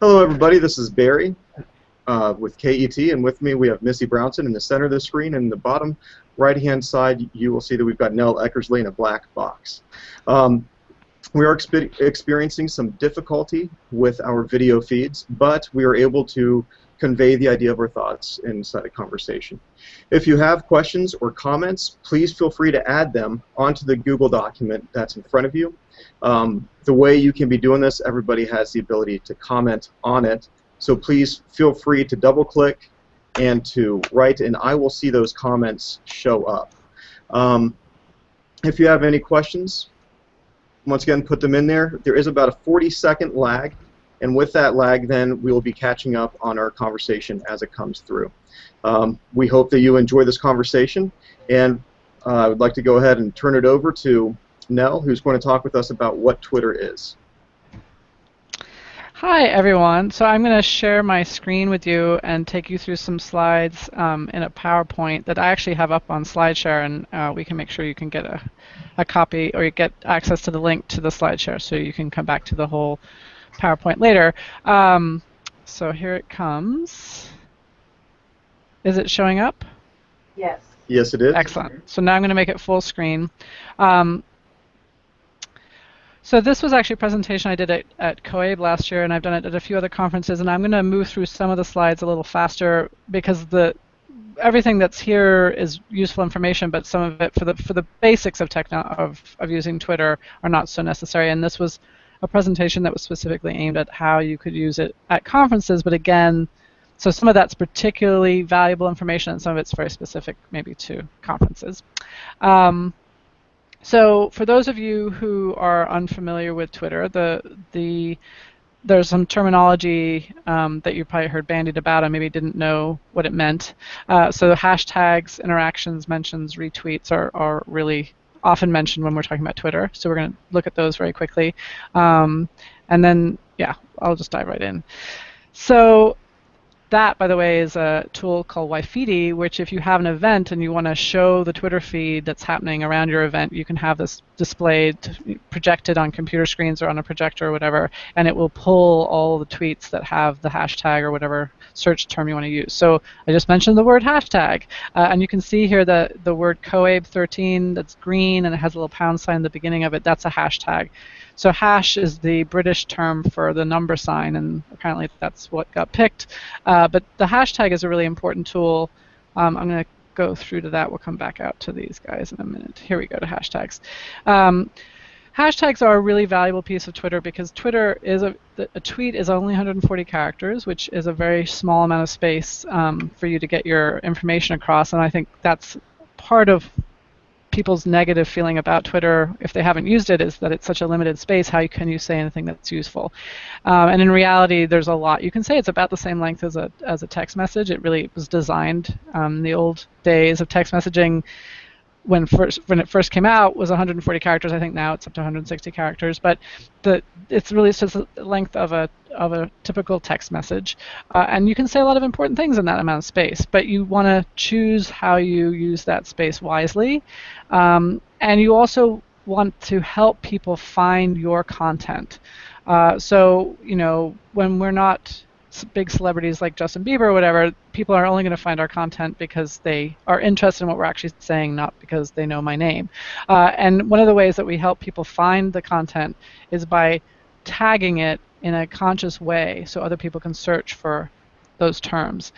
Hello, everybody. This is Barry uh, with KET, and with me we have Missy Brownson in the center of the screen, and in the bottom right-hand side you will see that we've got Nell Eckersley in a black box. Um, we are expe experiencing some difficulty with our video feeds, but we are able to convey the idea of our thoughts inside a conversation. If you have questions or comments, please feel free to add them onto the Google document that's in front of you. Um, the way you can be doing this, everybody has the ability to comment on it. So please feel free to double click and to write, and I will see those comments show up. Um, if you have any questions, once again, put them in there. There is about a 40 second lag, and with that lag, then we will be catching up on our conversation as it comes through. Um, we hope that you enjoy this conversation, and uh, I would like to go ahead and turn it over to Nell, who's going to talk with us about what Twitter is. Hi everyone. So I'm going to share my screen with you and take you through some slides um, in a PowerPoint that I actually have up on SlideShare, and uh, we can make sure you can get a, a copy or you get access to the link to the SlideShare, so you can come back to the whole PowerPoint later. Um, so here it comes. Is it showing up? Yes. Yes, it is. Excellent. So now I'm going to make it full screen. Um, so this was actually a presentation I did at, at COABE last year, and I've done it at a few other conferences, and I'm going to move through some of the slides a little faster because the everything that's here is useful information, but some of it for the for the basics of techno of, of using Twitter are not so necessary. And this was a presentation that was specifically aimed at how you could use it at conferences, but again, so some of that's particularly valuable information, and some of it's very specific, maybe to conferences. Um, so for those of you who are unfamiliar with Twitter, the the there's some terminology um, that you probably heard bandied about and maybe didn't know what it meant. Uh, so hashtags, interactions, mentions, retweets are, are really often mentioned when we're talking about Twitter. So we're going to look at those very quickly. Um, and then, yeah, I'll just dive right in. So that, by the way, is a tool called Wiffiti, which if you have an event and you want to show the Twitter feed that's happening around your event, you can have this displayed, projected on computer screens or on a projector or whatever, and it will pull all the tweets that have the hashtag or whatever search term you want to use. So I just mentioned the word hashtag, uh, and you can see here that the word COABE13 that's green and it has a little pound sign in the beginning of it, that's a hashtag. So hash is the British term for the number sign, and apparently that's what got picked. Uh, but the hashtag is a really important tool. Um, I'm going to go through to that. We'll come back out to these guys in a minute. Here we go to hashtags. Um, hashtags are a really valuable piece of Twitter because Twitter is a, a tweet is only 140 characters, which is a very small amount of space um, for you to get your information across, and I think that's part of people's negative feeling about Twitter, if they haven't used it, is that it's such a limited space. How can you say anything that's useful? Um, and in reality, there's a lot you can say. It's about the same length as a as a text message. It really was designed um, in the old days of text messaging when first when it first came out was 140 characters. I think now it's up to 160 characters. But the it's really just the length of a of a typical text message, uh, and you can say a lot of important things in that amount of space. But you want to choose how you use that space wisely, um, and you also want to help people find your content. Uh, so you know when we're not big celebrities like Justin Bieber or whatever, people are only going to find our content because they are interested in what we're actually saying, not because they know my name. Uh, and one of the ways that we help people find the content is by tagging it in a conscious way so other people can search for those terms.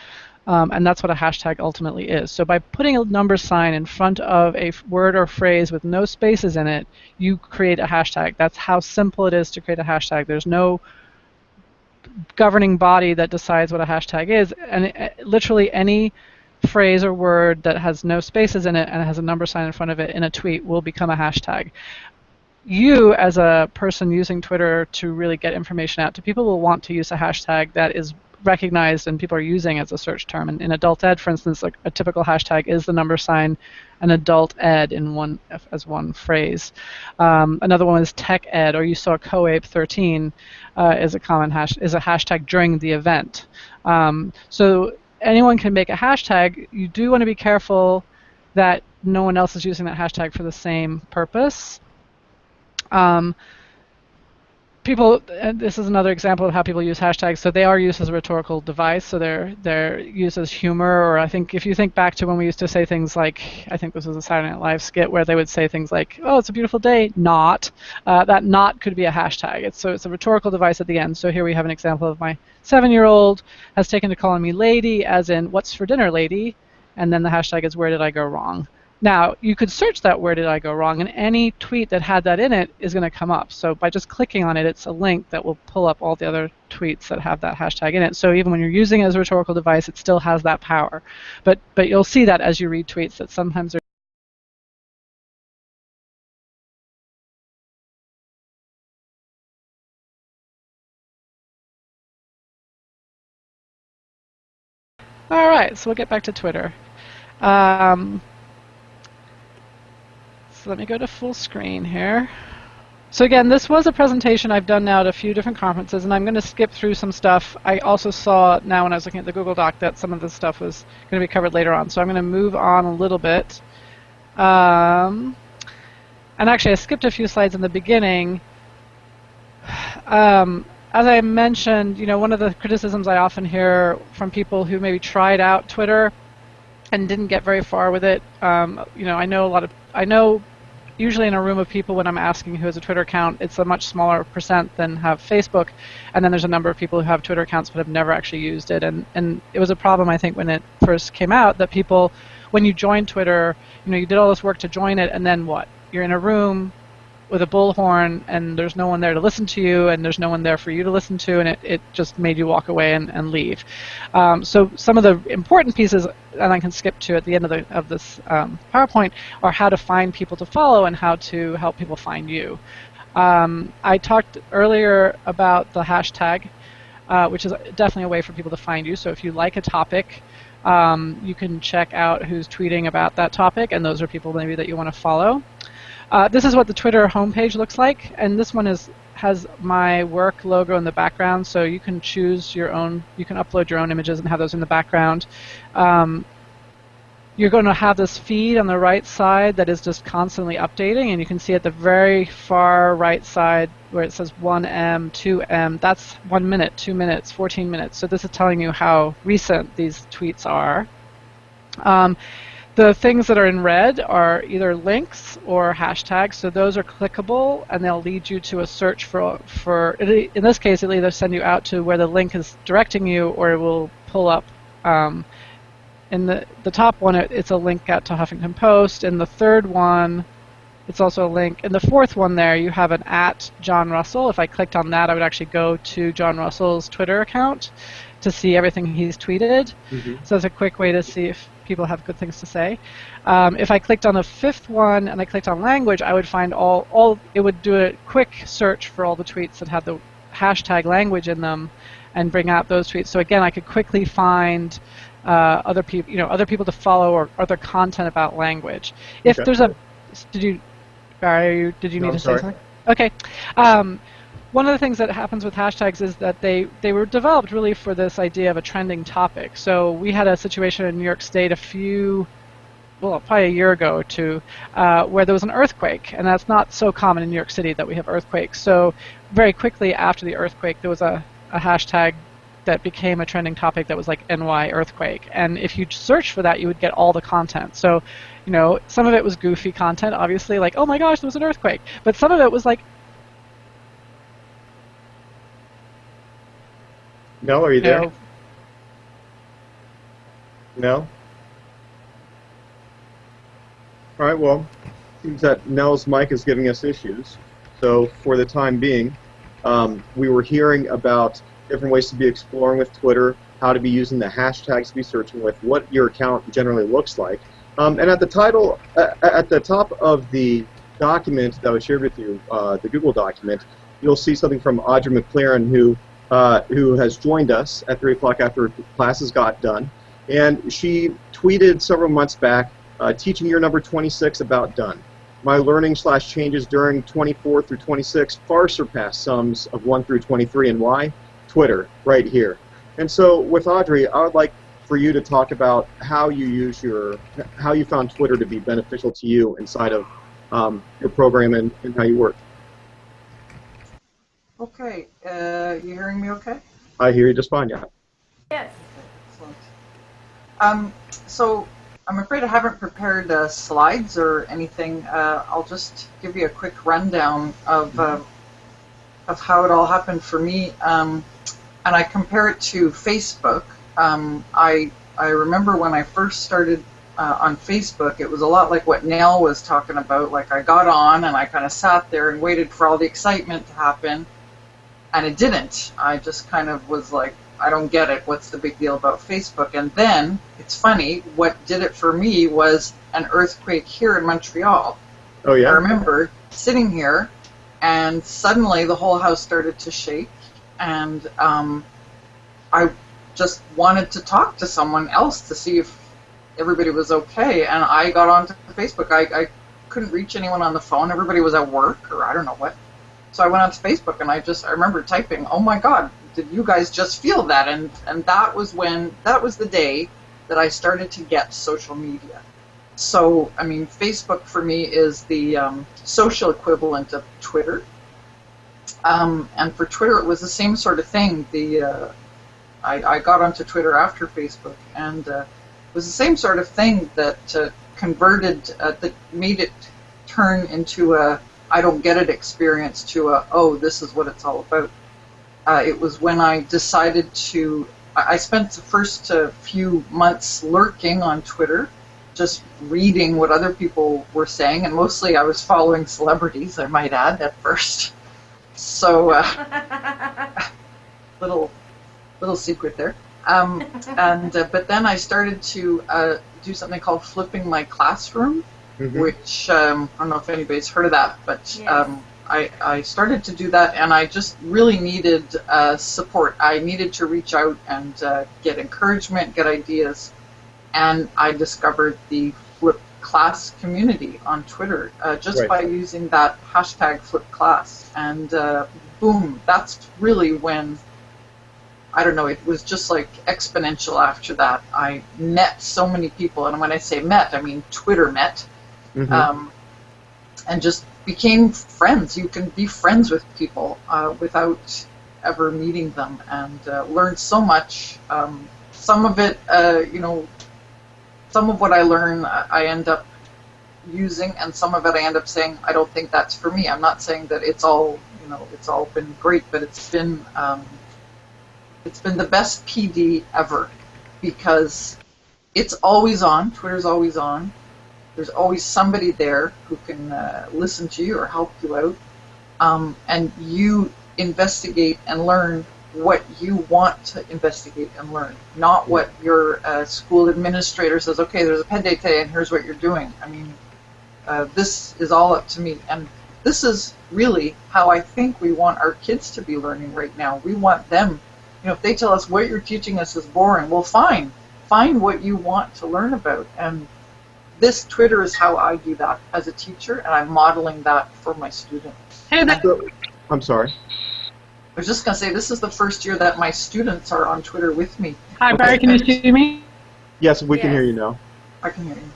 Um, and that's what a hashtag ultimately is. So by putting a number sign in front of a word or phrase with no spaces in it, you create a hashtag. That's how simple it is to create a hashtag. There's no governing body that decides what a hashtag is, and it, literally any phrase or word that has no spaces in it and has a number sign in front of it in a tweet will become a hashtag. You, as a person using Twitter to really get information out to people, will want to use a hashtag that is recognized and people are using as a search term. And in adult ed, for instance, like a typical hashtag is the number sign an adult ed in one as one phrase. Um, another one is tech ed, or you saw COABE 13 uh, is a common hash is a hashtag during the event. Um, so anyone can make a hashtag. You do want to be careful that no one else is using that hashtag for the same purpose. Um, people, this is another example of how people use hashtags. So they are used as a rhetorical device. So they're they're used as humor, or I think if you think back to when we used to say things like, I think this was a Saturday Night Live skit where they would say things like, "Oh, it's a beautiful day," not. Uh, that not could be a hashtag. It's so it's a rhetorical device at the end. So here we have an example of my seven-year-old has taken to calling me lady, as in, "What's for dinner, lady?" And then the hashtag is, "Where did I go wrong?" Now, you could search that where did I go wrong, and any tweet that had that in it is going to come up. So by just clicking on it, it's a link that will pull up all the other tweets that have that hashtag in it. So even when you're using it as a rhetorical device, it still has that power. But but you'll see that as you read tweets that sometimes they're All right, so we'll get back to Twitter. Um, so let me go to full screen here. So again, this was a presentation I've done now at a few different conferences, and I'm going to skip through some stuff. I also saw now when I was looking at the Google Doc that some of this stuff was going to be covered later on. So I'm going to move on a little bit. Um, and actually, I skipped a few slides in the beginning. Um, as I mentioned, you know, one of the criticisms I often hear from people who maybe tried out Twitter and didn't get very far with it. Um, you know, I know a lot of I know usually in a room of people when I'm asking who has a Twitter account, it's a much smaller percent than have Facebook, and then there's a number of people who have Twitter accounts but have never actually used it, and and it was a problem I think when it first came out that people, when you join Twitter, you know, you did all this work to join it, and then what? You're in a room with a bullhorn and there's no one there to listen to you and there's no one there for you to listen to and it, it just made you walk away and, and leave. Um, so some of the important pieces, and I can skip to at the end of, the, of this um, PowerPoint, are how to find people to follow and how to help people find you. Um, I talked earlier about the hashtag, uh, which is definitely a way for people to find you. So if you like a topic, um, you can check out who's tweeting about that topic, and those are people maybe that you want to follow. Uh, this is what the Twitter homepage looks like, and this one is has my work logo in the background, so you can choose your own, you can upload your own images and have those in the background. Um, you're going to have this feed on the right side that is just constantly updating, and you can see at the very far right side where it says 1M, 2M, that's 1 minute, 2 minutes, 14 minutes. So this is telling you how recent these tweets are. Um, the things that are in red are either links or hashtags, so those are clickable and they'll lead you to a search for, for in this case it'll either send you out to where the link is directing you or it will pull up um, in the, the top one it, it's a link out to Huffington Post, in the third one it's also a link. In the fourth one there you have an at John Russell. If I clicked on that I would actually go to John Russell's Twitter account to see everything he's tweeted. Mm-hmm. So it's a quick way to see if people have good things to say. Um, if I clicked on the fifth one and I clicked on language, I would find all, all, it would do a quick search for all the tweets that had the hashtag language in them and bring out those tweets. So again, I could quickly find uh, other people, you know, other people to follow or other content about language. If okay. there's a, did you, Barry, did you no, need to say something? Okay. Um, one of the things that happens with hashtags is that they, they were developed really for this idea of a trending topic. So we had a situation in New York State a few, well, probably a year ago or two, uh, where there was an earthquake, and that's not so common in New York City that we have earthquakes. So very quickly after the earthquake, there was a, a hashtag that became a trending topic that was like NY earthquake. And if you search for that, you would get all the content. So, you know, some of it was goofy content, obviously, like, oh my gosh, there was an earthquake. But some of it was like, No, are you there? No. No? All right, well, seems that Nell's mic is giving us issues. So for the time being, um, we were hearing about different ways to be exploring with Twitter, how to be using the hashtags to be searching with, what your account generally looks like. Um, and at the title, uh, at the top of the document that was shared with you, uh, the Google document, you'll see something from Audrey McLaren, who uh, who has joined us at 3 o'clock after classes got done. And she tweeted several months back, uh, teaching year number 26 about done. My learning slash changes during 24 through 26 far surpass sums of 1 through 23. And why? Twitter, right here. And so with Audrey, I would like for you to talk about how you use your, how you found Twitter to be beneficial to you inside of um, your program and, and how you work. Okay, uh, you hearing me okay? I hear you just fine, yeah. Yes. Excellent. Um, so I'm afraid I haven't prepared uh, slides or anything. Uh, I'll just give you a quick rundown of uh, of how it all happened for me, um, and I compare it to Facebook. Um, I I remember when I first started uh, on Facebook, it was a lot like what Nell was talking about. Like I got on and I kind of sat there and waited for all the excitement to happen, and it didn't. I just kind of was like, I don't get it. What's the big deal about Facebook? And then it's funny. What did it for me was an earthquake here in Montreal. Oh yeah. I remember sitting here, and suddenly the whole house started to shake, and um, I just wanted to talk to someone else to see if everybody was okay. And I got onto Facebook. I, I couldn't reach anyone on the phone. Everybody was at work, or I don't know what. So I went onto Facebook, and I just I remember typing, "Oh my God, did you guys just feel that?" And and that was when that was the day that I started to get social media. So, I mean, Facebook for me is the um, social equivalent of Twitter. Um, and for Twitter, it was the same sort of thing. The uh, I, I got onto Twitter after Facebook, and uh, it was the same sort of thing that uh, converted, uh, that made it turn into a I don't get it experience to a oh, this is what it's all about. Uh, it was when I decided to. I I spent the first uh, few months lurking on Twitter just reading what other people were saying, and mostly I was following celebrities, I might add, at first. So, uh, little little secret there. Um, and uh, but then I started to uh, do something called flipping my classroom, Mhm. which um, I don't know if anybody's heard of that, but Yes. um, I, I started to do that, and I just really needed uh, support. I needed to reach out and uh, get encouragement, get ideas, and I discovered the Flip Class community on Twitter uh, just Right. by using that hashtag Flip Class, and uh, boom, that's really when. I don't know, it was just like exponential after that. I met so many people, and when I say met, I mean Twitter met Mhm. um, and just became friends. You can be friends with people uh, without ever meeting them, and uh, learned so much. Um, some of it, uh, you know, some of what I learn, I I end up using, and some of it I end up saying, I don't think that's for me. I'm not saying that it's all, you know, it's all been great, but it's been, um, it's been the best PD ever because it's always on. Twitter's always on there's always somebody there who can uh, listen to you or help you out. Um, and you investigate and learn what you want to investigate and learn, not what your uh, school administrator says, okay, there's a ped day today and here's what you're doing. I mean, uh, this is all up to me. And this is really how I think we want our kids to be learning right now. We want them, you know, if they tell us what you're teaching us is boring, well, fine. Find what you want to learn about. And this Twitter is how I do that as a teacher, and I'm modeling that for my students. Hey there. So- I'm sorry. I was just going to say, this is the first year that my students are on Twitter with me. Hi, Barry. Can you see me? Yes, we can hear you now. I can hear you.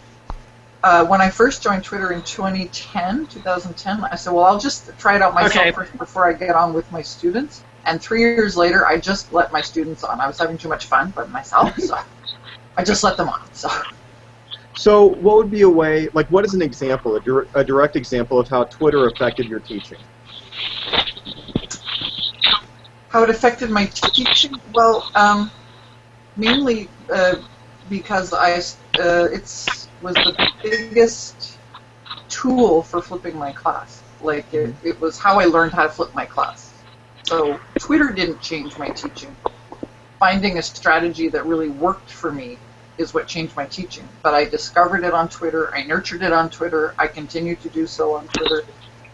Uh, when I first joined Twitter in 2010, 2010, I said, well, I'll just try it out myself Okay. first before I get on with my students. And three years later, I just let my students on. I was having too much fun by myself, so I just let them on. So. So, what would be a way, like, what is an example, a, dir- a direct example of how Twitter affected your teaching? How it affected my teaching? Well, um, mainly uh, because I uh, it's was the biggest tool for flipping my class. Like it, it was how I learned how to flip my class. So Twitter didn't change my teaching. Finding a strategy that really worked for me is what changed my teaching. But I discovered it on Twitter. I nurtured it on Twitter. I continue to do so on Twitter.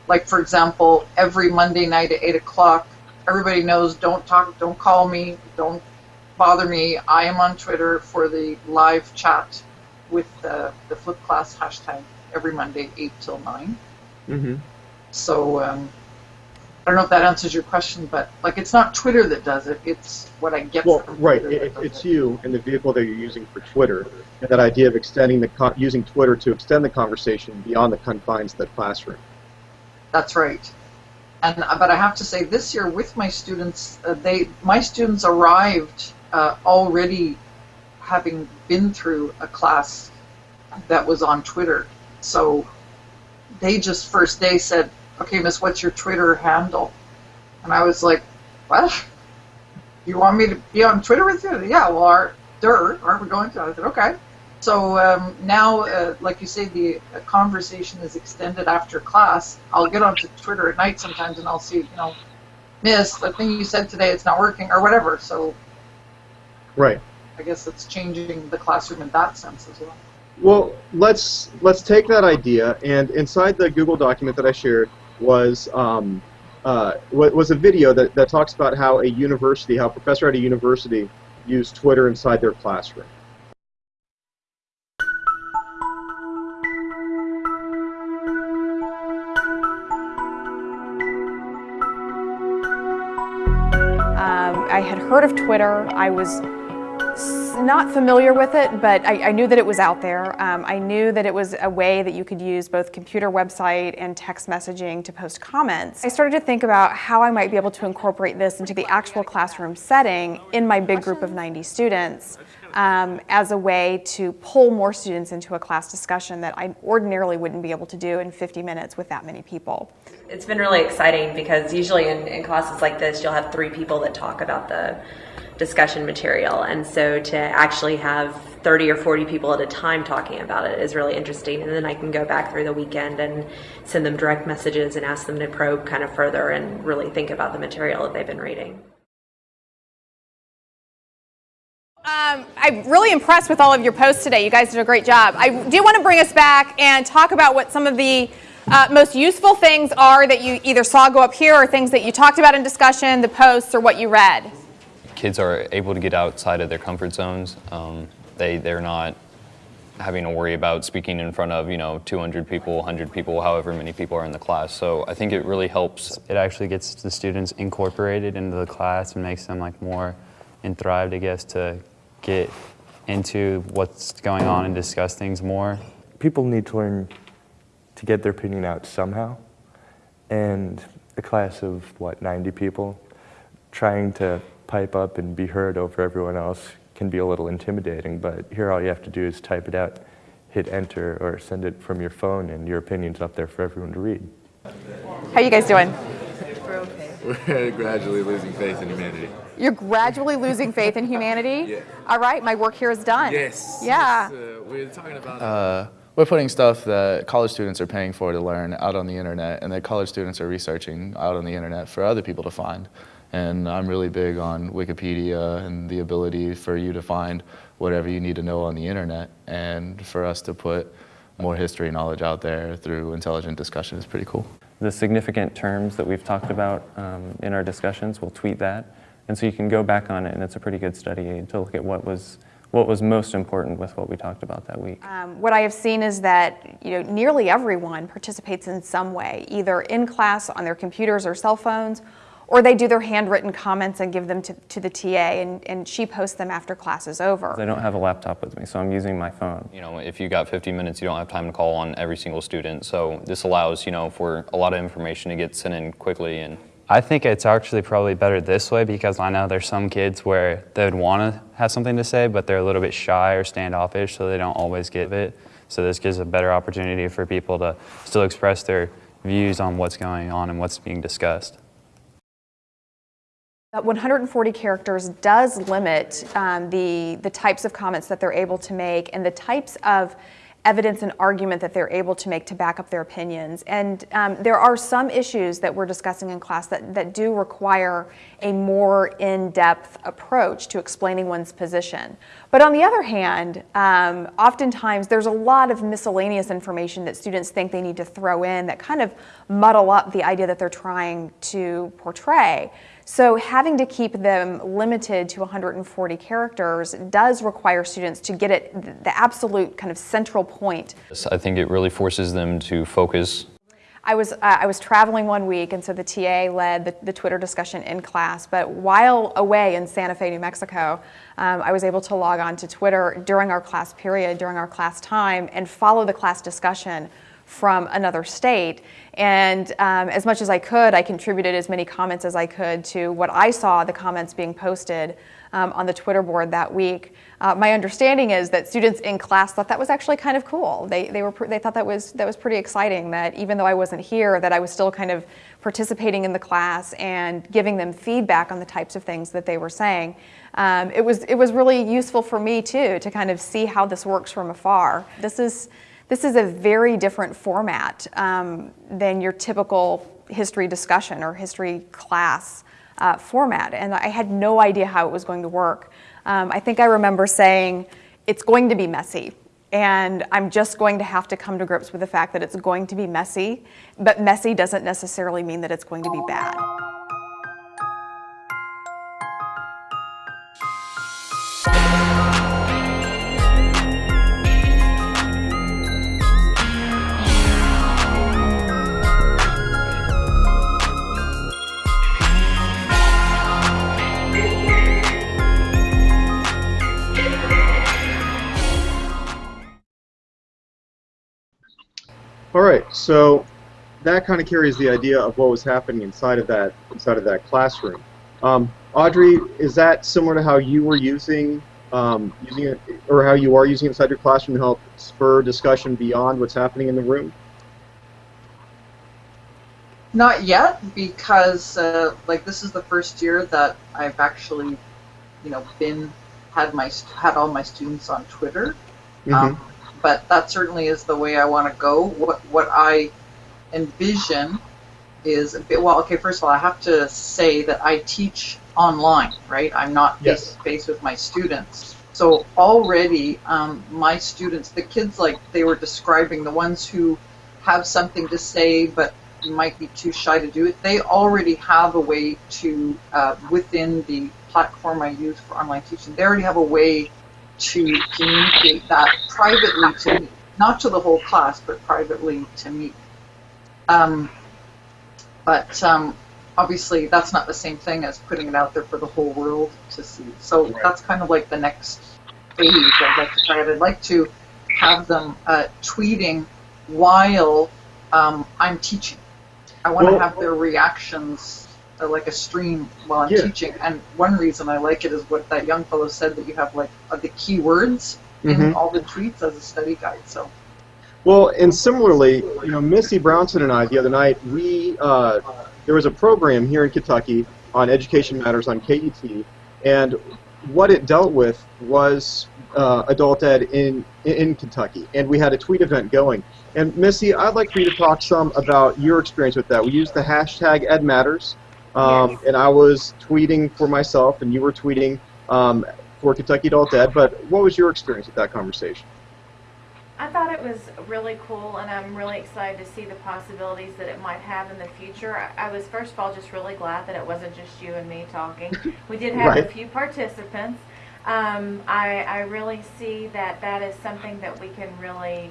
Like for example, every Monday night at eight o'clock, everybody knows don't talk, don't call me, don't bother me. I am on Twitter for the live chat with the, the flip class hashtag every Monday, eight till nine. Mm-hmm. So um, I don't know if that answers your question, but like it's not Twitter that does it; it's what I get Well, from right. It, it's it. you and the vehicle that you're using for Twitter, and that idea of extending the con- using Twitter to extend the conversation beyond the confines of the classroom. That's right. And uh, but I have to say, this year with my students, uh, they my students arrived uh, already having been through a class that was on Twitter. So they just first day said, "Okay, Miss, what's your Twitter handle?" And I was like, "What? You want me to be on Twitter with you?" Yeah, well, our, dirt, aren't we going to? I said, "Okay." So um, now, uh, like you say, the uh, conversation is extended after class. I'll get onto Twitter at night sometimes, and I'll see, you know, Miss, the thing you said today, it's not working, or whatever. So Right. I guess it's changing the classroom in that sense as well. Well, let's let's take that idea, and inside the Google document that I shared was um, uh, was a video that, that talks about how a university, how a professor at a university used Twitter inside their classroom. Um, I had heard of Twitter. I was s- not familiar with it, but I, I knew that it was out there. Um, I knew that it was a way that you could use both computer website and text messaging to post comments. I started to think about how I might be able to incorporate this into the actual classroom setting in my big group of 90 students um, as a way to pull more students into a class discussion that I ordinarily wouldn't be able to do in 50 minutes with that many people. It's been really exciting because usually in, in classes like this, you'll have three people that talk about the discussion material. And so to actually have 30 or 40 people at a time talking about it is really interesting. And then I can go back through the weekend and send them direct messages and ask them to probe kind of further and really think about the material that they've been reading. Um, I'm really impressed with all of your posts today. You guys did a great job. I do want to bring us back and talk about what some of the uh, most useful things are that you either saw go up here or things that you talked about in discussion, the posts, or what you read. Kids are able to get outside of their comfort zones. Um, they they're not having to worry about speaking in front of you know 200 people, 100 people, however many people are in the class. So I think it really helps. It actually gets the students incorporated into the class and makes them like more enthrived, I guess, to get into what's going on and discuss things more. people need to learn to get their opinion out somehow. And a class of, what, 90 people, trying to pipe up and be heard over everyone else can be a little intimidating, but here all you have to do is type it out, hit enter, or send it from your phone, and your opinion's up there for everyone to read. How you guys doing? We're gradually losing faith in humanity. You're gradually losing faith in humanity. Yeah. All right, my work here is done. Yes. Yeah. yes, uh, we're talking about. Uh, we're putting stuff that college students are paying for to learn out on the internet, and that college students are researching out on the internet for other people to find. And I'm really big on Wikipedia and the ability for you to find whatever you need to know on the internet, and for us to put more history knowledge out there through intelligent discussion is pretty cool. the significant terms that we've talked about um, in our discussions, we'll tweet that. And so you can go back on it, and it's a pretty good study aid to look at what was, what was most important with what we talked about that week. Um, what I have seen is that you know nearly everyone participates in some way, either in class on their computers or cell phones, or they do their handwritten comments and give them to, to the TA, and, and she posts them after class is over. I don't have a laptop with me, so I'm using my phone. You know, if you got 50 minutes, you don't have time to call on every single student. So this allows you know for a lot of information to get sent in quickly and. I think it's actually probably better this way because I know there's some kids where they would want to have something to say, but they're a little bit shy or standoffish, so they don't always give it. So this gives a better opportunity for people to still express their views on what's going on and what's being discussed. That 140 characters does limit um, the, the types of comments that they're able to make and the types of evidence and argument that they're able to make to back up their opinions. And um, there are some issues that we're discussing in class that, that do require a more in-depth approach to explaining one's position. But on the other hand, um, oftentimes there's a lot of miscellaneous information that students think they need to throw in that kind of muddle up the idea that they're trying to portray. So having to keep them limited to 140 characters does require students to get it the absolute kind of central point. I think it really forces them to focus I was, uh, I was traveling one week, and so the TA led the, the Twitter discussion in class. But while away in Santa Fe, New Mexico, um, I was able to log on to Twitter during our class period, during our class time, and follow the class discussion from another state. And um, as much as I could, I contributed as many comments as I could to what I saw the comments being posted um, on the Twitter board that week. Uh, my understanding is that students in class thought that was actually kind of cool. They, they, were, they thought that was, that was pretty exciting, that even though I wasn't here, that I was still kind of participating in the class and giving them feedback on the types of things that they were saying. Um, it, was, it was really useful for me too to kind of see how this works from afar. This is, this is a very different format um, than your typical history discussion or history class uh, format, and I had no idea how it was going to work. Um, I think I remember saying, it's going to be messy. And I'm just going to have to come to grips with the fact that it's going to be messy, but messy doesn't necessarily mean that it's going to be bad. All right, so that kind of carries the idea of what was happening inside of that inside of that classroom. Um, Audrey, is that similar to how you were using um, using it, or how you are using it inside your classroom to help spur discussion beyond what's happening in the room? Not yet, because uh, like this is the first year that I've actually, you know, been had my had all my students on Twitter. Mm-hmm. Um, but that certainly is the way I want to go. What what I envision is a bit well. Okay, first of all, I have to say that I teach online, right? I'm not face to face with my students. So already, um, my students, the kids, like they were describing, the ones who have something to say but might be too shy to do it, they already have a way to, uh, within the platform I use for online teaching, they already have a way to communicate that privately to me, not to the whole class, but privately to me. Um, but um, obviously, that's not the same thing as putting it out there for the whole world to see. So Right. that's kind of like the next phase I'd like to try it. I'd like to have them uh, tweeting while um, I'm teaching. I want to Well- have their reactions uh, like a stream while I'm Yeah. teaching. And one reason I like it is what that young fellow said that you have like uh, the keywords in Mhm. all the tweets as a study guide. So Well, and similarly, you know, Missy Brownson and I the other night, we uh, there was a program here in Kentucky on Education Matters on KET, and what it dealt with was uh, adult ed in in Kentucky, and we had a tweet event going. And Missy, I'd like for you to talk some about your experience with that. We used the hashtag EdMatters, um, Yes. and I was tweeting for myself, and you were tweeting um, for Kentucky Adult Ed. But what was your experience with that conversation? I thought it was really cool, and I'm really excited to see the possibilities that it might have in the future. I, I was first of all just really glad that it wasn't just you and me talking. We did have a few participants. Um, I, I really see that that is something that we can really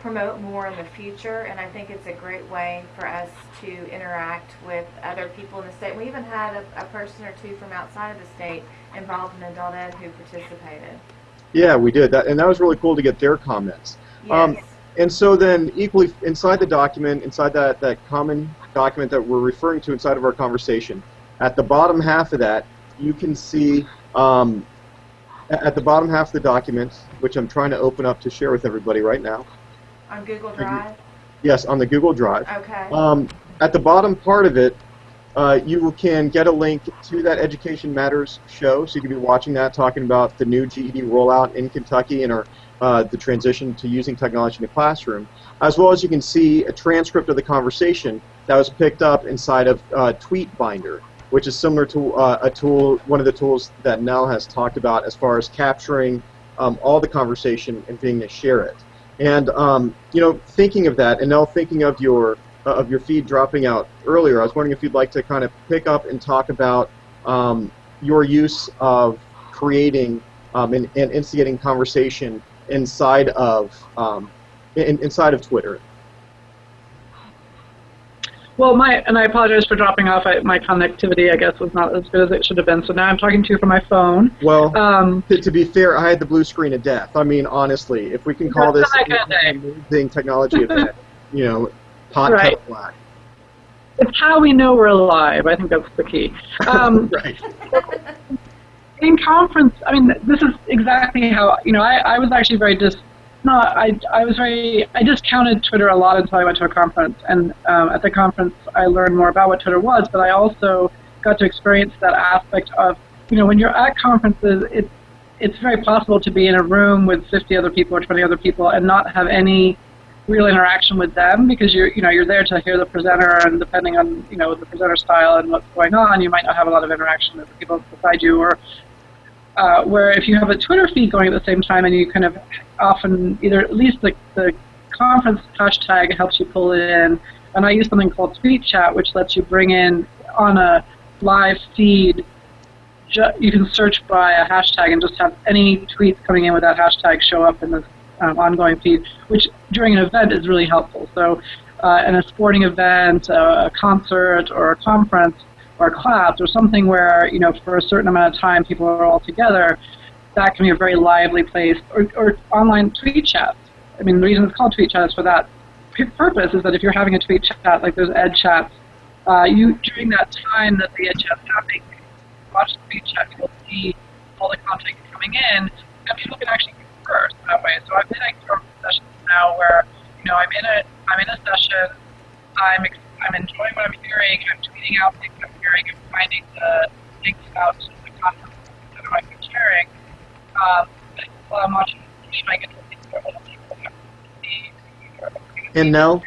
promote more in the future, and I think it's a great way for us to interact with other people in the state. We even had a, a person or two from outside of the state involved in adult ed who participated. Yeah, we did that, and that was really cool to get their comments. Um, Yes. and so then, equally inside the document, inside that that common document that we're referring to inside of our conversation, at the bottom half of that, you can see um, at the bottom half of the document, which I'm trying to open up to share with everybody right now. On Google Drive? Yes, on the Google Drive. Okay. Um, at the bottom part of it, uh, you can get a link to that Education Matters show, so you can be watching that, talking about the new GED rollout in Kentucky and our, uh, the transition to using technology in the classroom, as well as you can see a transcript of the conversation that was picked up inside of uh, TweetBinder, which is similar to uh, a tool, one of the tools that Nell has talked about as far as capturing um, all the conversation and being able to share it. And um, you know, thinking of that, and now thinking of your uh, of your feed dropping out earlier, I was wondering if you'd like to kind of pick up and talk about um, your use of creating um, and, and instigating conversation inside of um, in, inside of Twitter. Well, my and I apologize for dropping off. I, my connectivity, I guess, was not as good as it should have been. So now I'm talking to you from my phone. Well, Um, to, to be fair, I had the blue screen of death. I mean, honestly, if we can call this That's not a good amazing technology event, you know, pot Right. black. It's how we know we're alive. I think that's the key. Um, Right. in conference, I mean, this is exactly how you know. I, I was actually very dis. Not I. I was very. I discounted Twitter a lot until I went to a conference, and um, at the conference I learned more about what Twitter was. But I also got to experience that aspect of you know when you're at conferences, it's it's very possible to be in a room with 50 other people or 20 other people and not have any real interaction with them because you're you know you're there to hear the presenter and depending on you know the presenter style and what's going on you might not have a lot of interaction with the people beside you or uh, where if you have a Twitter feed going at the same time and you kind of often either at least the, the conference hashtag helps you pull it in and I use something called Tweet Chat which lets you bring in on a live feed you can search by a hashtag and just have any tweets coming in with that hashtag show up in this um, ongoing feed, which during an event is really helpful. So, uh, in a sporting event, uh, a concert, or a conference, or class, or something where you know for a certain amount of time people are all together, that can be a very lively place. Or, or online tweet chats. I mean, the reason it's called tweet chat is for that purpose. Is that if you're having a tweet chat like those ed chats, uh, you during that time that the ed chat's happening, watch the tweet chat, you'll see all the content coming in, and people can actually converse that way. So I've been in sessions now where, you know, I'm in a I'm in a session, I'm I'm enjoying what I'm hearing, I'm tweeting out things I'm hearing, I'm finding the links out to the conference that I might be sharing. Um, but while I'm watching the stream, I get to see what other people And Nell,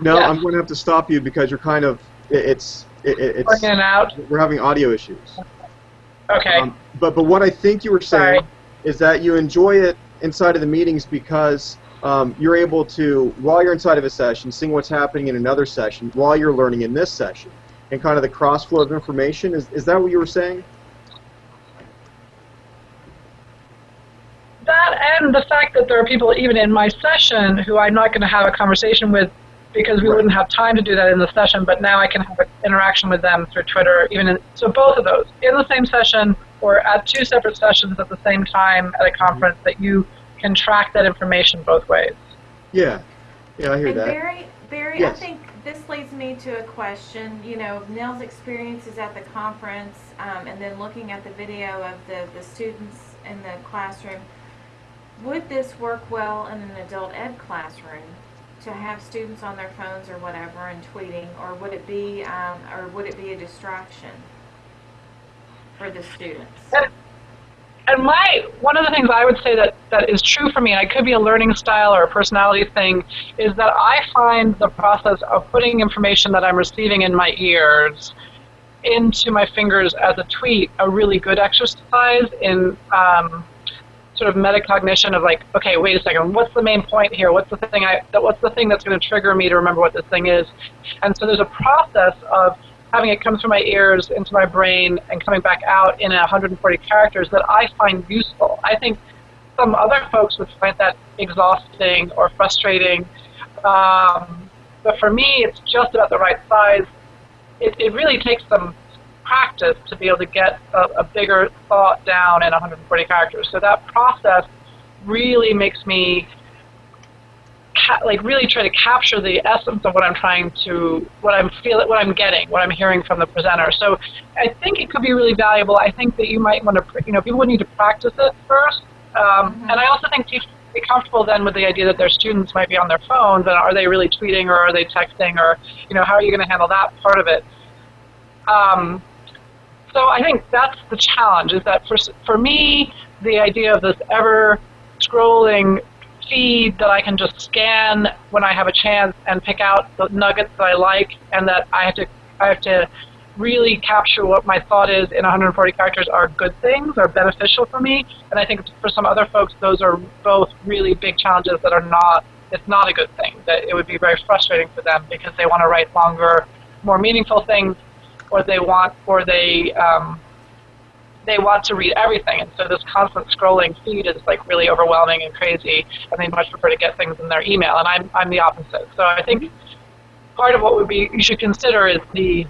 no, Yes. I'm going to have to stop you because you're kind of it, it's it, it- it's Working out. we're having audio issues. Okay. Um, but but what I think you were saying Sorry. is that you enjoy it inside of the meetings because um, you're able to, while you're inside of a session, seeing what's happening in another session while you're learning in this session, and kind of the cross flow of information. Is is that what you were saying? that and the fact that there are people even in my session who I'm not going to have a conversation with because we Right. wouldn't have time to do that in the session, but now I can have an interaction with them through Twitter. Even in, so, both of those in the same session or at two separate sessions at the same time at a conference that you can track that information both ways. Yeah, yeah, I hear And that. Barry, Barry, Yes. I think this leads me to a question. You know, Nell's experiences at the conference, um, and then looking at the video of the, the students in the classroom. Would this work well in an adult ed classroom to have students on their phones or whatever and tweeting, or would it be, um, or would it be a distraction for the students? And my one of the things I would say that, that is true for me, and it could be a learning style or a personality thing, is that I find the process of putting information that I'm receiving in my ears into my fingers as a tweet a really good exercise in um, sort of metacognition of like, okay, wait a second, what's the main point here? What's the thing I what's the thing that's going to trigger me to remember what this thing is? And so there's a process of having it come through my ears into my brain and coming back out in 140 characters that I find useful. I think some other folks would find that exhausting or frustrating. Um, but for me, it's just about the right size. It, it really takes some practice to be able to get a, a bigger thought down in 140 characters. So that process really makes me like really try to capture the essence of what I'm trying to, what I'm feeling, what I'm getting, what I'm hearing from the presenter. So I think it could be really valuable. I think that you might want to, pr- you know, people would need to practice it first. Um, And I also think people be comfortable then with the idea that their students might be on their phones and are they really tweeting or are they texting or, you know, how are you going to handle that part of it? Um, so I think that's the challenge is that for, for me, the idea of this ever scrolling feed that I can just scan when I have a chance and pick out the nuggets that I like and that I have to I have to really capture what my thought is in 140 characters are good things, are beneficial for me. And I think for some other folks, those are both really big challenges that are not, it's not a good thing. That it would be very frustrating for them because they want to write longer, more meaningful things, or they want, or they, um, they want to read everything. And so this constant scrolling feed is like really overwhelming and crazy, and they much prefer to get things in their email. And I'm, I'm the opposite. So I think part of what would be you should consider is the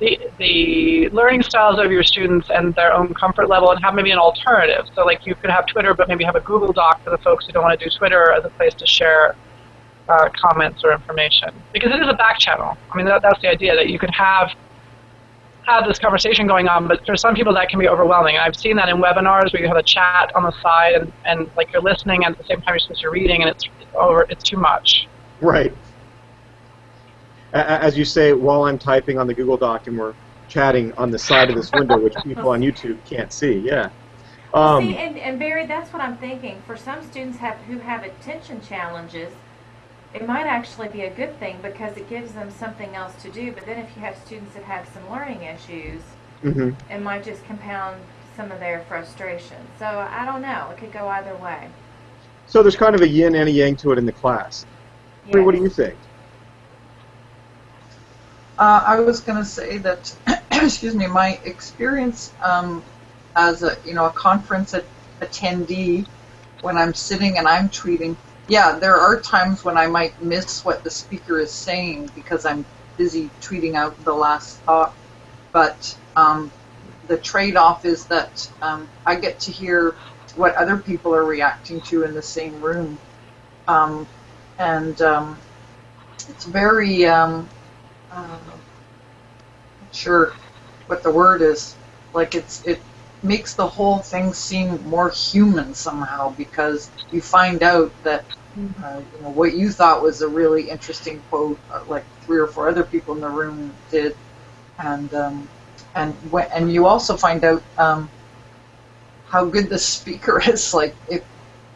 the, the learning styles of your students and their own comfort level and have maybe an alternative. So like you could have Twitter, but maybe have a Google Doc for the folks who don't want to do Twitter as a place to share uh, comments or information because it is a back channel. I mean, that, that's the idea that you could have have this conversation going on, but for some people that can be overwhelming. I've seen that in webinars where you have a chat on the side and, and like you're listening and at the same time you're supposed to be reading and it's, it's over it's too much. Right. As you say, while I'm typing on the Google Doc and we're chatting on the side of this window, which people on YouTube can't see. Yeah. Um, See, and, and Barry, that's what I'm thinking. For some students have who have attention challenges, it might actually be a good thing because it gives them something else to do. But then if you have students that have some learning issues, mhm. it might just compound some of their frustration. So I don't know. It could go either way. So there's kind of a yin and a yang to it in the class. I mean, what do you think? Uh, I was going to say that, excuse me, my experience um, as a you know a conference at, attendee, when I'm sitting and I'm tweeting, yeah, there are times when I might miss what the speaker is saying because I'm busy tweeting out the last thought. But um, the trade-off is that um, I get to hear what other people are reacting to in the same room, um, and um, it's very um, uh, not sure what the word is. Like it's it makes the whole thing seem more human somehow because you find out that uh, you know, what you thought was a really interesting quote, uh, like three or four other people in the room did, and um, and when, and you also find out um, how good the speaker is. Like if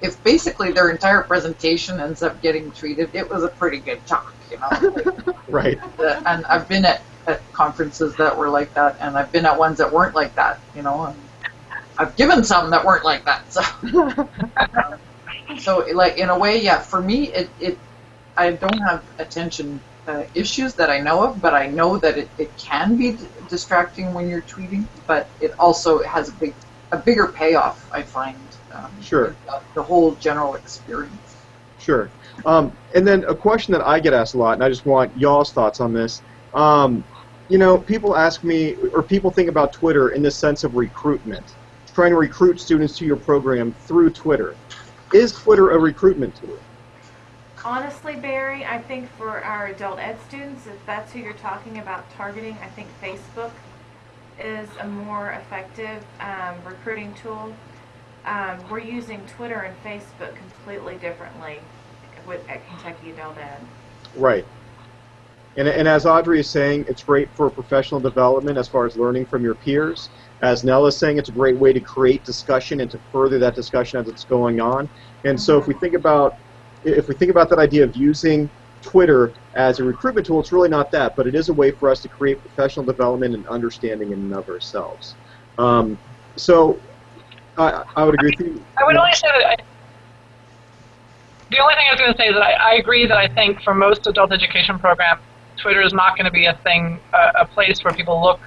if basically their entire presentation ends up getting tweeted, it was a pretty good talk, you know. Right. The- and I've been at, at conferences that were like that, and I've been at ones that weren't like that, you know. And I've given some that weren't like that, so. so, like in a way, yeah. For me, it, it I don't have attention uh, issues that I know of, but I know that it, it can be d- distracting when you're tweeting. But it also has a big a bigger payoff. I find. Um, Sure. the, the whole general experience. Sure. Um, and then a question that I get asked a lot, and I just want y'all's thoughts on this. Um, you know, people ask me, or people think about Twitter in the sense of recruitment, trying to recruit students to your program through Twitter. Is Twitter a recruitment tool? Honestly, Barry, I think for our adult ed students, if that's who you're talking about targeting, I think Facebook is a more effective um, recruiting tool. Um, we're using Twitter and Facebook completely differently with, at Kentucky Adult Ed. Right. And, and as Audrey is saying, it's great for professional development as far as learning from your peers. As Nell is saying, it's a great way to create discussion and to further that discussion as it's going on. And so if we think about if we think about that idea of using Twitter as a recruitment tool, it's really not that, but it is a way for us to create professional development and understanding in and of ourselves. Um, so I, I would agree with you. I would only say that. I, the only thing I was going to say is that I, I agree that I think for most adult education programs, Twitter is not going to be a thing, uh, a place where people look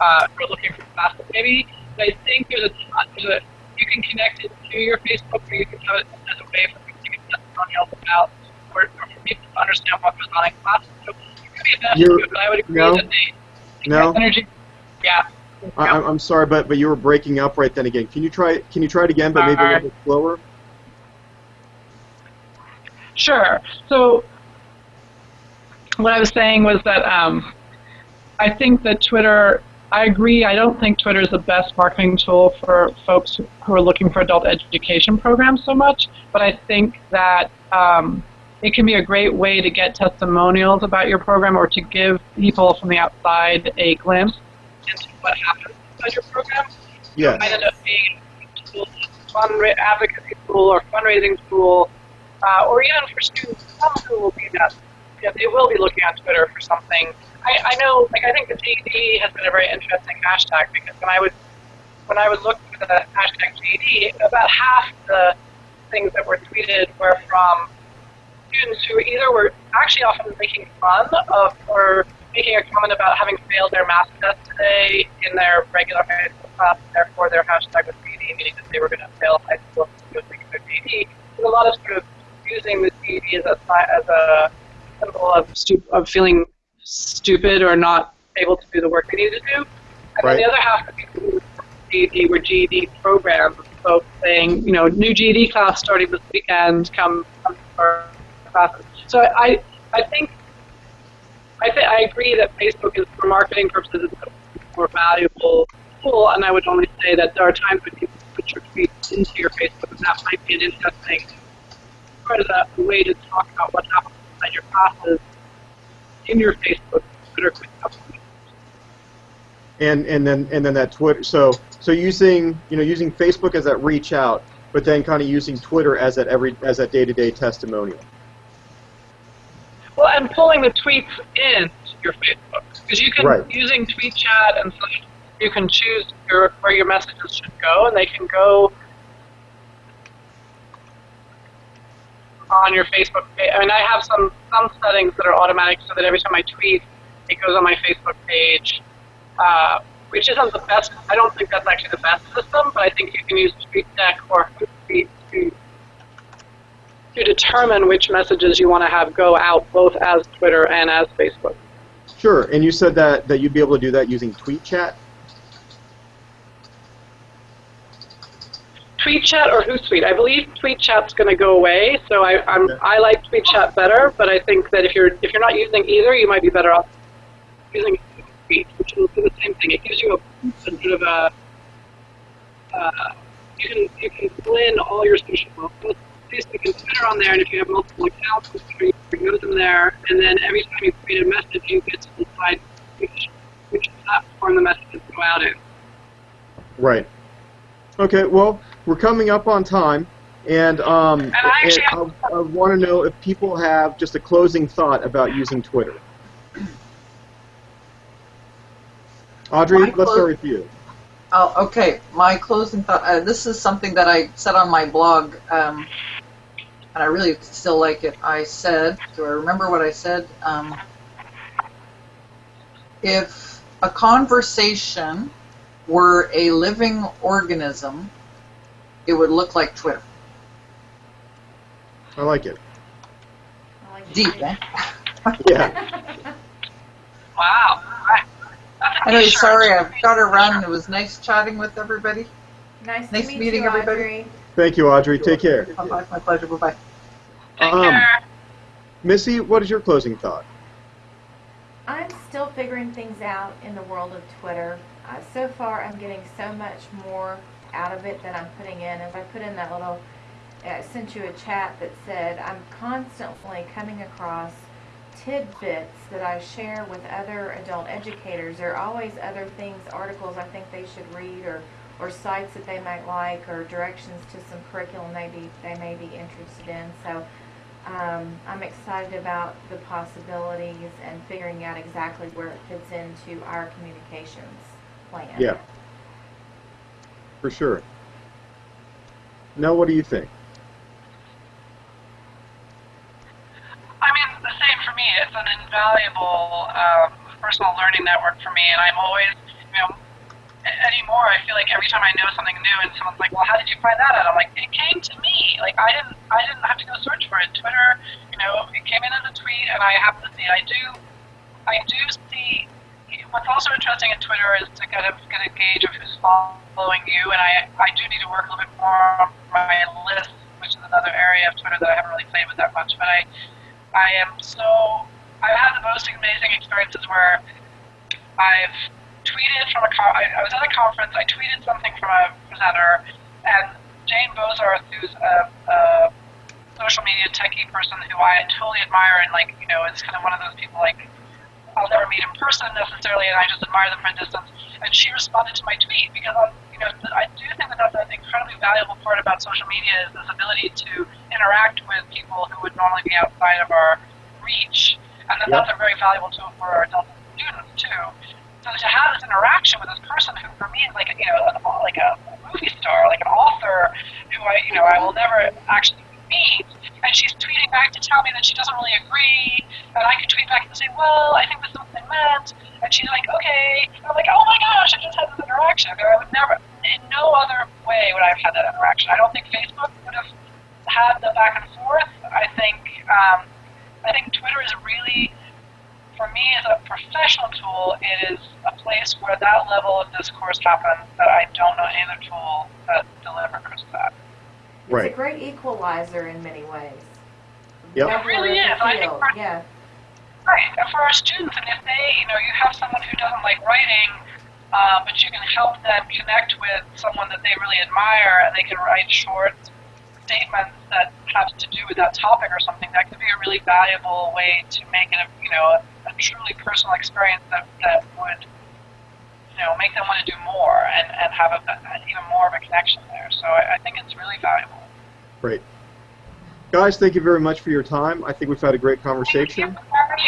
uh, for looking for classes. Maybe but I think there's a, there's a you can connect it to your Facebook, or you can have it as a way for people to get testimonials about, or, or for people to understand what goes on in class. So it could be a benefit You're- to it, but I would agree no. that they, No? energy. Yeah. I, I'm- I'm sorry, but but you were breaking up right then again. Can you try Can you try it again, but maybe a little bit slower? Sure. So what I was saying was that um, I think that Twitter. I agree. I don't think Twitter is the best marketing tool for folks who are looking for adult education programs so much, but I think that um, it can be a great way to get testimonials about your program or to give people from the outside a glimpse into what happens inside your program. Yes. It might end up being a tool, fundra- advocacy tool or fundraising tool, uh, or even for students, some who will be that, know, they will be looking on Twitter for something. I, I know, like, I think the GED has been a very interesting hashtag because when I was when I was looking for the hashtag GED, about half the things that were tweeted were from students who either were actually often making fun of or making a comment about having failed their math test today in their regular high school class, therefore their hashtag was GED, meaning that they were going to fail high school go take their GED. There's a lot of sort of using the GED as a as a symbol of of feeling stupid or not able to do the work they need to do. And Right. then the other half of people GED were GED programs, folks saying, you know, new GED class starting this weekend, come, come to our classes. So I, I think, I think I agree that Facebook is for marketing purposes a more valuable tool, and I would only say that there are times when you put your tweets into your Facebook, and that might be an interesting part of the way to talk about what happens inside your classes in your Facebook Twitter and and then and then that Twitter. So so using you know using Facebook as that reach out, but then kind of using Twitter as that every as that day to day testimonial. Well, and pulling the tweets into your Facebook because you can Right. using TweetChat and such, you can choose your, where your messages should go, and they can go on your Facebook page. I mean, I have some some settings that are automatic, so that every time I tweet, it goes on my Facebook page. Uh, which isn't the best. I don't think that's actually the best system, but I think you can use TweetDeck or Hootsuite to to determine which messages you want to have go out both as Twitter and as Facebook. Sure. And you said that that you'd be able to do that using Tweet TweetChat or Hootsuite. I believe TweetChat's going to go away, so I, I'm. I like TweetChat better. But I think that if you're if you're not using either, you might be better off using Hootsuite, which will do the same thing. It gives you a, a sort of a uh, you can you can in all your social posts. Facebook and Twitter on there, and if you have multiple accounts, you can go to them there, and then every time you create a message, you get to decide which which platform the messages go out in. Right. Okay. Well, we're coming up on time, and um, And I actually and I, I want to know if people have just a closing thought about using Twitter. Audrey, My let's clo- start with you. Oh, okay. My closing thought. Uh, this is something that I said on my blog, um, and I really still like it. I said, do I remember what I said? Um, if a conversation were a living organism, it would look like Twitter. I like it. I like Deep, to- eh? Yeah. Wow. I, that's Anyway, sorry, I've got to run. It was nice chatting with everybody. Nice, Nice to meet meeting you, everybody. Audrey. Thank you, Audrey. Take care. Bye-bye. My pleasure. Bye-bye. Take Um, care. Missy, what is your closing thought? I'm still figuring things out in the world of Twitter. Uh, so far, I'm getting so much more out of it that I'm putting in. As I put in that little, I sent you a chat that said I'm constantly coming across tidbits that I share with other adult educators. There are always other things, articles I think they should read, or or sites that they might like, or directions to some curriculum maybe they may be interested in. So. Um, I'm excited about the possibilities and figuring out exactly where it fits into our communications plan. Yeah. For sure. Now, what do you think? I mean, the same for me. It's an invaluable um, personal learning network for me, and I'm always, you know, anymore. I feel like every time I know something new, and someone's like, "Well, how did you find that out?" I'm like, "It came to me. Like I didn't, I didn't have to go search for it. Twitter, you know, it came in as a tweet, and I happened to see. I do, I do see. What's also interesting in Twitter is to kind of get a gauge of who's following you, and I, I do need to work a little bit more on my list, which is another area of Twitter that I haven't really played with that much, but I. I am so. I've had the most amazing experiences where I've tweeted from a. I, I was at a conference. I tweeted something from a presenter, and Jane Bozarth, who's a, a social media techie person who I totally admire, and like you know, is kind of one of those people like I'll never meet in person necessarily, and I just admire them from a distance. And she responded to my tweet because I'm, you know, I do think that that's an incredibly valuable part about social media is this ability to interact with people who would normally be outside of our reach, and that Yep. that's a very valuable tool for our adult students too. So to have this interaction with this person who, for me, is like a, you know, like a movie star, like an author who I, you know, I will never actually meet, and she's tweeting back to tell me that she doesn't really agree, and I could tweet back and say, well, I think this is what they meant, and she's like, okay. And I'm like, oh my gosh, I just had this interaction. I would never, in no other way would I have had that interaction. I don't think Facebook would have had the back and forth. I think, um, I think Twitter is really, for me, as a professional tool, it is a place where that level of discourse happens that I don't know any other tool that delivers that. It's Right. a great equalizer in many ways. Yep. Never really is. I think field. we're- Yeah. Right, and for our students, and if they, you know, you have someone who doesn't like writing, uh, but you can help them connect with someone that they really admire, and they can write short statements that have to do with that topic or something, that could be a really valuable way to make it, a, you know, a, a truly personal experience that, that would, you know, make them want to do more and, and have a, a, even more of a connection there. So I, I think it's really valuable. Great. Guys, thank you very much for your time. I think we've had a great conversation.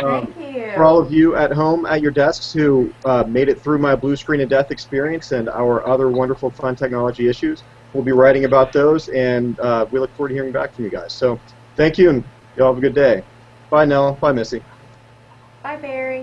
Um, Thank you. for all of you at home at your desks who uh, made it through my blue screen of death experience and our other wonderful fun technology issues, we'll be writing about those, and uh, we look forward to hearing back from you guys. So thank you, and y'all have a good day. Bye, Nell. Bye, Missy. Bye, Barry.